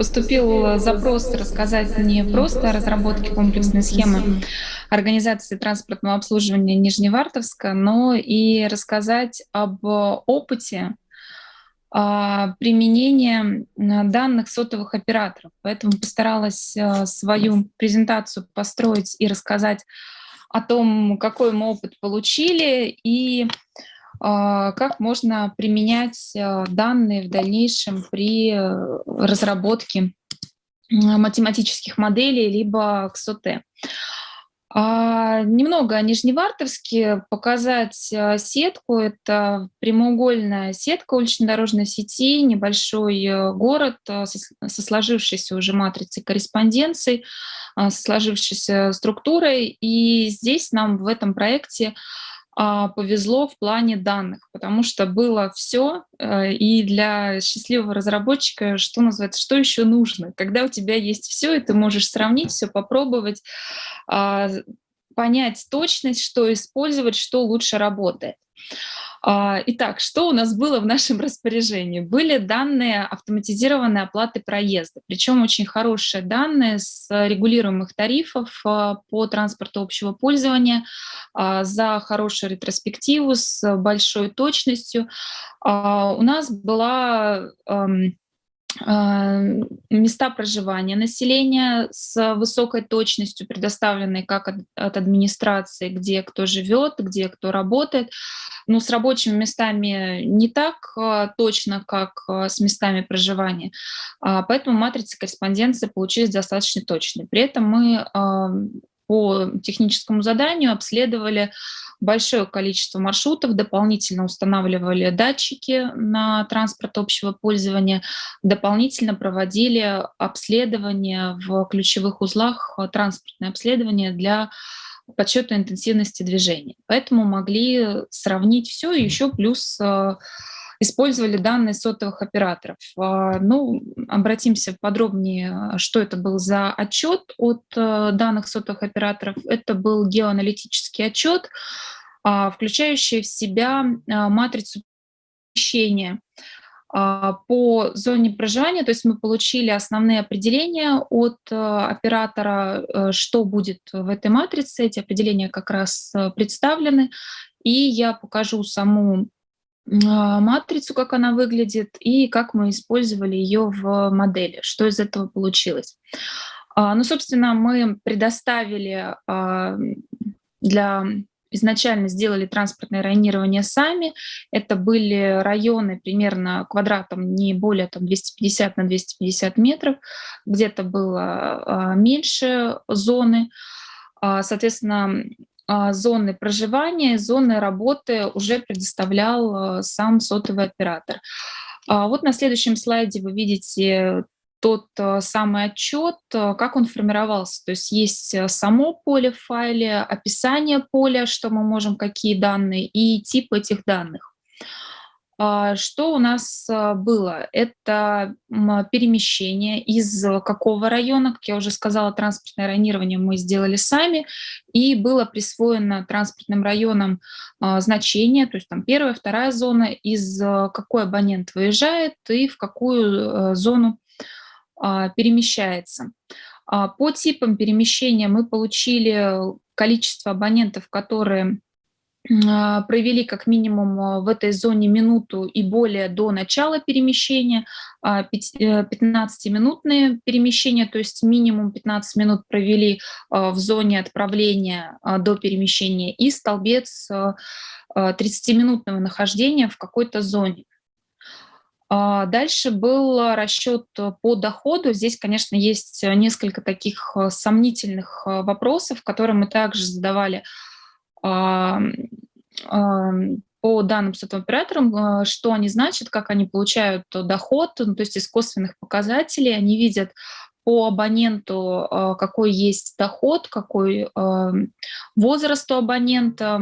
Поступил запрос рассказать не просто о разработке комплексной схемы организации транспортного обслуживания Нижневартовска, но и рассказать об опыте а, применения данных сотовых операторов. Поэтому постаралась а, свою презентацию построить и рассказать о том, какой мы опыт получили и а, как можно применять а, данные в дальнейшем при э, разработке математических моделей либо КСОТ. А, немного о Нижневартовске. Показать а, сетку. Это прямоугольная сетка улично-дорожной сети, небольшой э, город со, сложившейся уже матрицей корреспонденции, со сложившейся структурой. И здесь нам в этом проекте а, повезло в плане данных, потому что было все, э, и для счастливого разработчика, что называется, что еще нужно? Когда у тебя есть все, и ты можешь сравнить все, попробовать, а, понять точность, что использовать, что лучше работает. А, итак, что у нас было в нашем распоряжении? Были данные автоматизированной оплаты проезда, причем очень хорошие данные с регулируемых тарифов а, по транспорту общего пользования а, за хорошую ретроспективу с большой точностью. У нас была места проживания населения с высокой точностью, предоставленные как от, от администрации, где кто живет, где кто работает. Но с рабочими местами не так а, точно, как а, с местами проживания. Поэтому матрицы корреспонденции получились достаточно точные. При этом мы по техническому заданию обследовали большое количество маршрутов, дополнительно устанавливали датчики на транспорт общего пользования, дополнительно проводили обследование в ключевых узлах, транспортное обследование для подсчета интенсивности движения. Поэтому могли сравнить все, еще плюс э, использовали данные сотовых операторов. А, ну, обратимся подробнее, что это был за отчет от э, данных сотовых операторов. Это был геоаналитический отчет, а, включающий в себя а, матрицу перемещения по зоне проживания, то есть мы получили основные определения от э, оператора, э, что будет в этой матрице, эти определения как раз представлены, и я покажу саму а, матрицу, как она выглядит, и как мы использовали ее в модели, что из этого получилось. А, ну, собственно, мы предоставили а, для изначально сделали транспортное районирование сами. Это были районы примерно квадратом не более там, 250 на 250 метров, где-то было меньше зоны. Соответственно, а, зоны проживания, зоны работы уже предоставлял а, сам сотовый оператор. А, вот на следующем слайде вы видите тот самый отчет, как он формировался. То есть есть само поле в файле, описание поля, что мы можем, какие данные, и тип этих данных. А, что у нас а, было? Это перемещение из какого района, как я уже сказала, транспортное районирование мы сделали сами, и было присвоено транспортным районам а, значение, то есть там первая, вторая зона, из какой абонент выезжает и в какую зону перемещается. По типам перемещения мы получили количество абонентов, которые провели как минимум а, в этой зоне минуту и более до начала перемещения, 15-минутные э, перемещения, то есть минимум 15 минут провели а, в зоне отправления до перемещения и столбец 30-минутного нахождения в какой-то зоне. Дальше был расчет по доходу. Здесь, конечно, есть несколько таких сомнительных вопросов, которые мы также задавали по данным сотовым а, что они значат, как они получают доход, ну, то есть из косвенных показателей. Они видят по абоненту, а, какой есть доход, какой возраст у абонента,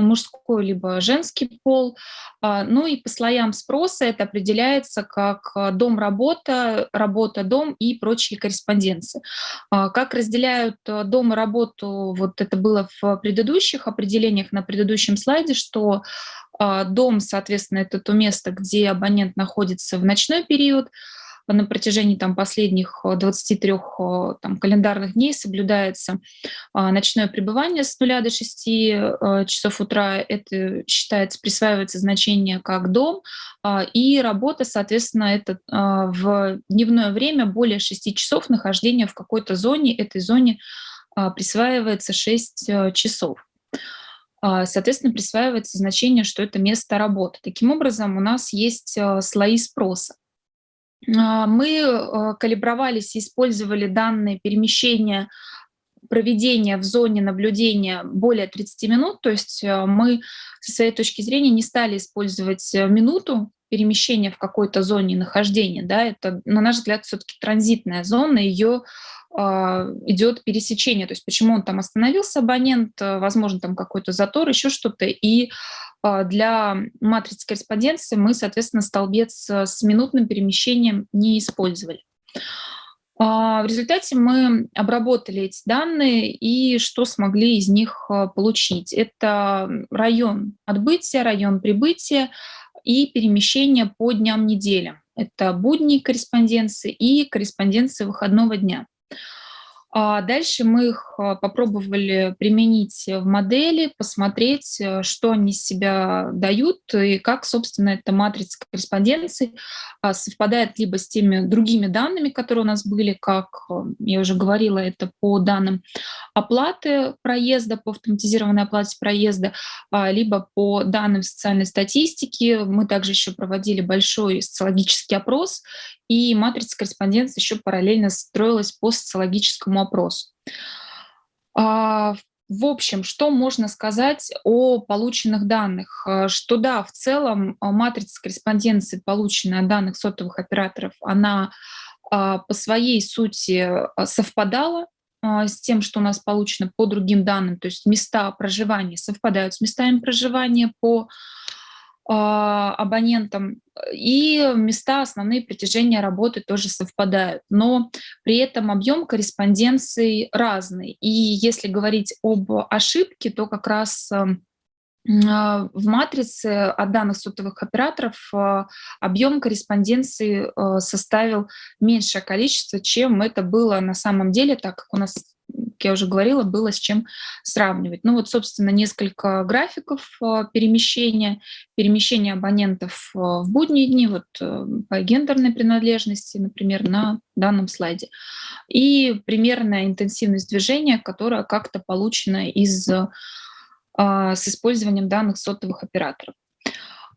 мужской либо женский пол. А, ну и по слоям спроса это определяется как а, дом-работа, работа-дом и прочие корреспонденции. А, как разделяют дом и работу, вот это было в предыдущих определениях на предыдущем слайде, что дом, соответственно, это то место, где абонент находится в ночной период, на протяжении там, последних 23 э, э, там, календарных дней соблюдается а, ночное пребывание с 0 до 6 э, часов утра. Это считается, присваивается значение как дом. И работа, соответственно, это в дневное время более 6 часов нахождения в какой-то зоне. Этой зоне присваивается 6 часов. Соответственно, присваивается значение, что это место работы. Таким образом, у нас есть слои спроса. А, мы э, калибровались и использовали данные перемещения проведения в зоне наблюдения более 30 минут, то есть э, мы со своей точки зрения не стали использовать э, минуту перемещения в какой-то зоне нахождения, да, это, на наш взгляд, все-таки транзитная зона, ее э, идет пересечение, то есть почему он там остановился, абонент, возможно, там какой-то затор, еще что-то, и а, для матрицы корреспонденции мы, соответственно, столбец э, с минутным перемещением не использовали. А, в результате мы обработали эти данные и что смогли из них э, получить. Это район отбытия, район прибытия и перемещение по дням недели. Это будни корреспонденции и корреспонденции выходного дня. А дальше мы их а, попробовали применить в модели, посмотреть, э, что они из себя дают и как, собственно, эта матрица корреспонденции а, совпадает либо с теми другими данными, которые у нас были, как э, я уже говорила, это по данным оплаты проезда, по автоматизированной оплате проезда, либо по данным социальной статистики. Мы также еще проводили большой социологический опрос, и матрица корреспонденции еще параллельно строилась по социологическому опросу. А, в общем, что можно сказать о полученных данных? А, что да, в целом а, матрица корреспонденции, полученная от данных сотовых операторов, она по своей сути совпадала с тем, что у нас получено по другим данным, то есть места проживания совпадают с местами проживания по а, абонентам, и места основные притяжения работы тоже совпадают, но при этом объем корреспонденции разный. И если говорить об ошибке, то как раз эм, а, в матрице от данных сотовых операторов а, объем корреспонденции составил меньшее количество, чем это было на самом деле, так как у нас я уже говорила, было с чем сравнивать. Ну вот, собственно, несколько графиков э, перемещения, перемещения абонентов э, в будние дни, вот э, по гендерной принадлежности, например, на данном слайде. И примерная интенсивность движения, которая как-то получена из, с использованием данных сотовых операторов.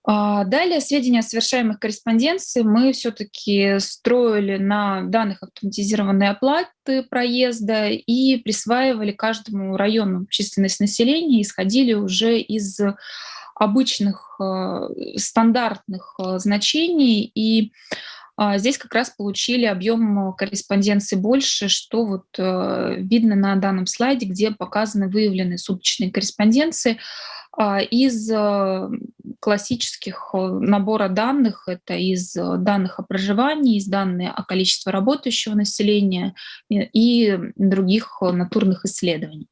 А, далее сведения о совершаемых корреспонденции мы все-таки строили на данных автоматизированной оплаты проезда и присваивали каждому району численность населения, исходили уже из обычных а, стандартных а, значений и Здесь как раз получили объем корреспонденции больше, что вот видно на данном слайде, где показаны выявленные суточные корреспонденции. А, из э, классических э, набора данных, это из э, данных о проживании, из данных о количестве работающего населения и других натурных исследований.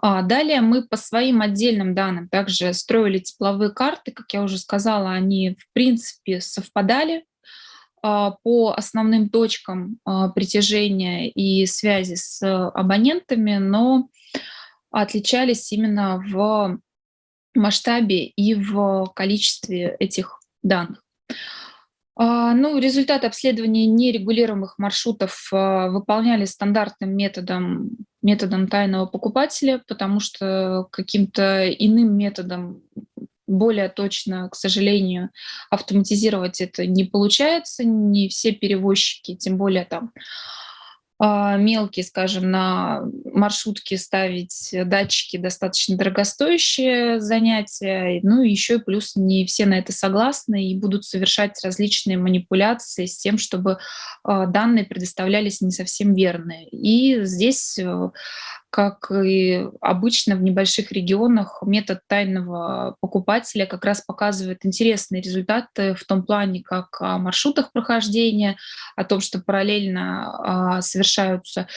А, далее мы по своим отдельным данным также строили тепловые карты, как я уже сказала, они в принципе совпадали а, по основным точкам притяжения и связи с абонентами, но отличались именно в масштабе и в количестве этих данных. А, ну, результаты обследования нерегулируемых маршрутов а, выполняли стандартным методом, методом тайного покупателя, потому что каким-то иным методом более точно, к сожалению, автоматизировать это не получается. Не все перевозчики, тем более там мелкие, скажем, на маршрутке ставить датчики достаточно дорогостоящие занятия, ну и еще и плюс не все на это согласны и будут совершать различные манипуляции с тем, чтобы а, данные предоставлялись не совсем верные. И здесь э, как и обычно в небольших регионах, метод тайного покупателя как раз показывает интересные результаты в том плане, как о маршрутах прохождения, о том, что параллельно а, совершаются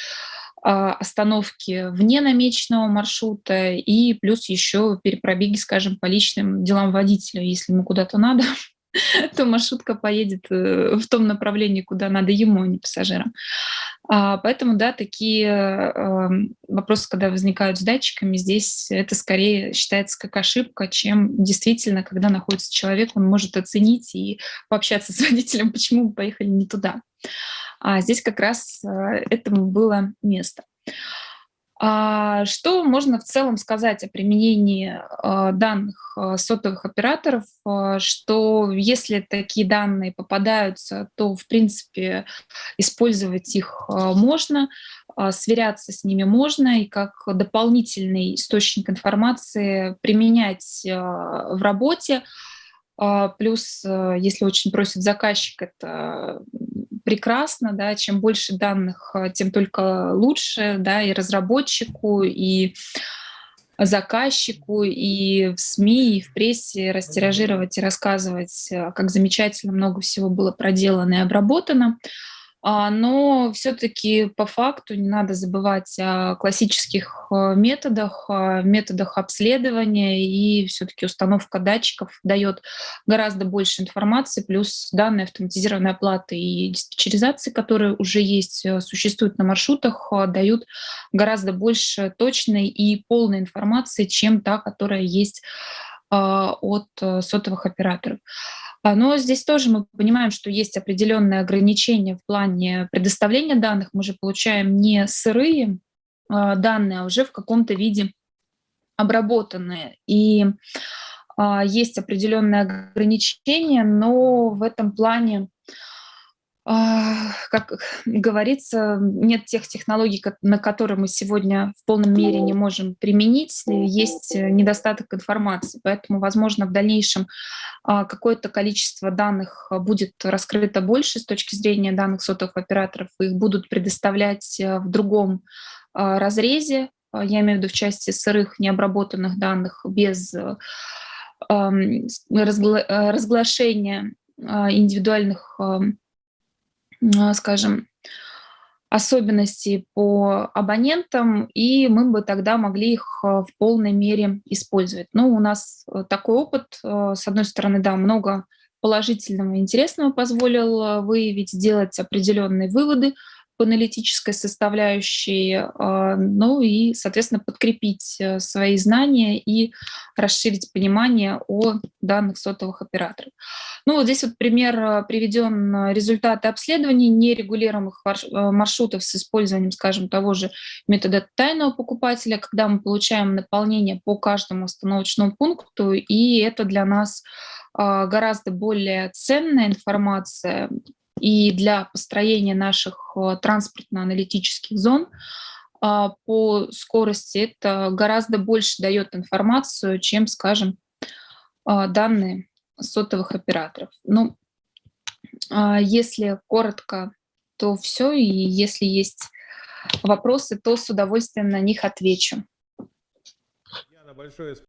а, остановки вне намеченного маршрута и плюс еще перепробеги, скажем, по личным делам водителя, если ему куда-то надо, то маршрутка поедет э, в том направлении, куда надо ему, а не пассажирам. А, поэтому, да, такие эм, вопросы, когда возникают с датчиками, здесь это скорее считается как ошибка, чем действительно, когда находится человек, он может оценить и пообщаться с водителем, почему мы поехали не туда. А здесь как раз э, этому было место. А что можно в целом сказать о применении а, данных а, сотовых операторов, что если такие данные попадаются, то, в принципе, использовать их можно, сверяться с ними можно, и как дополнительный источник информации применять в работе, Плюс, если очень просит заказчик, это прекрасно, да, чем больше данных, э, тем только лучше, да, и разработчику, и заказчику, и в СМИ, и в прессе растиражировать и рассказывать, э, как замечательно много всего было проделано и обработано. А, но все-таки по факту не надо забывать о классических э, методах, методах обследования, и все-таки установка датчиков дает гораздо больше информации, плюс данные автоматизированной оплаты и диспетчеризации, которые уже есть, э, существуют на маршрутах, э, дают гораздо больше точной и полной информации, чем та, которая есть от сотовых операторов. А, но здесь тоже мы понимаем, что есть определенные ограничения в плане предоставления данных. Мы же получаем не сырые а, данные, а уже в каком-то виде обработанные. И а, есть определенные ограничения, но в этом плане как говорится, нет тех технологий, на которые мы сегодня в полном мере не можем применить, есть э, недостаток информации, поэтому, возможно, в дальнейшем а, какое-то количество данных будет раскрыто больше с точки зрения данных сотовых операторов, их будут предоставлять э, в другом а, разрезе, я имею в виду в части сырых необработанных данных без э, разглашения индивидуальных а, скажем, особенностей по абонентам, и мы бы тогда могли их а, в полной мере использовать. Но у нас э, такой опыт, э, с одной стороны, да, много положительного и интересного позволил э, выявить, сделать определенные выводы, по аналитической составляющей, а, ну и, соответственно, подкрепить э, свои знания и расширить понимание о данных сотовых операторов. Ну вот здесь вот пример э, приведен э, результаты обследований нерегулируемых маршрутов с использованием, скажем, того же метода тайного покупателя, когда мы получаем наполнение по каждому остановочному пункту, и это для нас а, гораздо более ценная информация, и для построения наших э, транспортно-аналитических зон а, по скорости это гораздо больше дает информацию, чем, скажем, а, данные сотовых операторов. Ну, а, если коротко, то все, и если есть вопросы, то с удовольствием на них отвечу. Яна, большое спасибо.